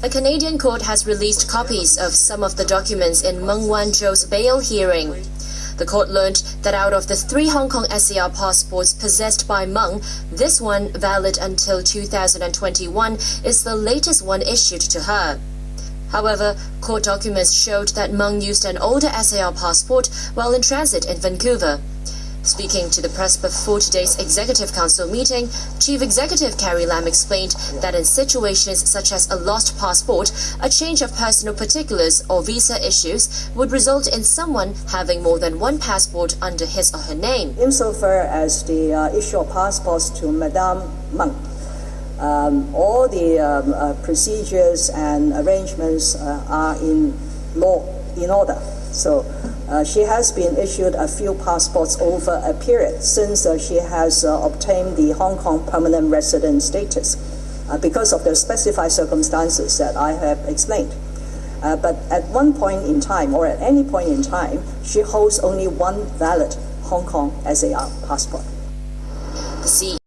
A Canadian court has released copies of some of the documents in Meng Wanzhou's bail hearing. The court learned that out of the three Hong Kong SAR passports possessed by Meng, this one, valid until 2021, is the latest one issued to her. However, court documents showed that Meng used an older SAR passport while in transit in Vancouver. Speaking to the press before today's Executive Council meeting, Chief Executive Carrie Lam explained that in situations such as a lost passport, a change of personal particulars or visa issues would result in someone having more than one passport under his or her name. Insofar as the uh, issue of passports to Madame Meng, um, all the um, uh, procedures and arrangements uh, are in law, in order. So uh, she has been issued a few passports over a period since uh, she has uh, obtained the Hong Kong permanent resident status uh, because of the specified circumstances that I have explained. Uh, but at one point in time, or at any point in time, she holds only one valid Hong Kong SAR passport. The